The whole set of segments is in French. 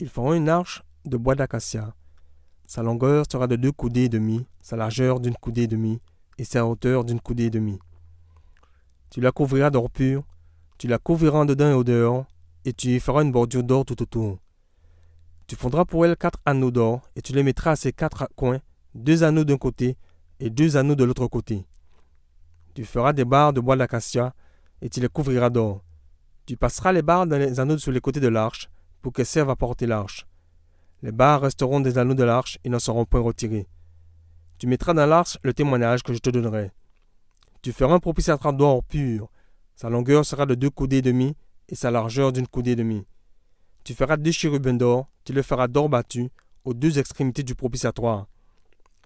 Ils feront une arche de bois d'acacia. Sa longueur sera de deux coudées et demie, sa largeur d'une coudée et demie, et sa hauteur d'une coudée et demie. Tu la couvriras d'or pur, tu la couvriras dedans et au dehors, et tu y feras une bordure d'or tout autour. Tu fondras pour elle quatre anneaux d'or, et tu les mettras à ses quatre coins, deux anneaux d'un côté et deux anneaux de l'autre côté. Tu feras des barres de bois d'acacia, et tu les couvriras d'or. Tu passeras les barres dans les anneaux sur les côtés de l'arche, pour qu'elles servent à porter l'arche. Les barres resteront des anneaux de l'arche et ne seront point retirées. Tu mettras dans l'arche le témoignage que je te donnerai. Tu feras un propitiatoire d'or pur. Sa longueur sera de deux coudées et demie, et sa largeur d'une coudée et demie. Tu feras deux chérubins d'or, tu le feras d'or battu, aux deux extrémités du propitiatoire.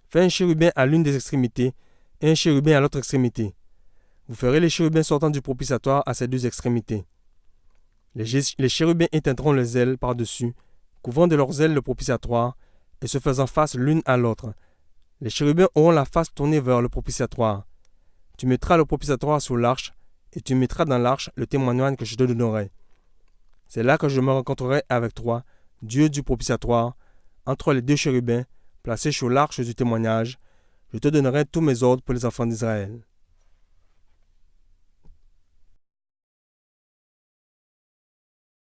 Fais un chérubin à l'une des extrémités, et un chérubin à l'autre extrémité. Vous ferez les chérubins sortant du propitiatoire à ces deux extrémités. Les, chérubins éteindront les ailes par-dessus, couvrant de leurs ailes le propitiatoire, et se faisant face l'une à l'autre. Les chérubins auront la face tournée vers le propitiatoire. Tu mettras le propitiatoire sur l'arche, et tu mettras dans l'arche le témoignage que je te donnerai. C'est là que je me rencontrerai avec toi, Dieu du propitiatoire, entre les deux chérubins, placés sur l'arche du témoignage. Je te donnerai tous mes ordres pour les enfants d'Israël.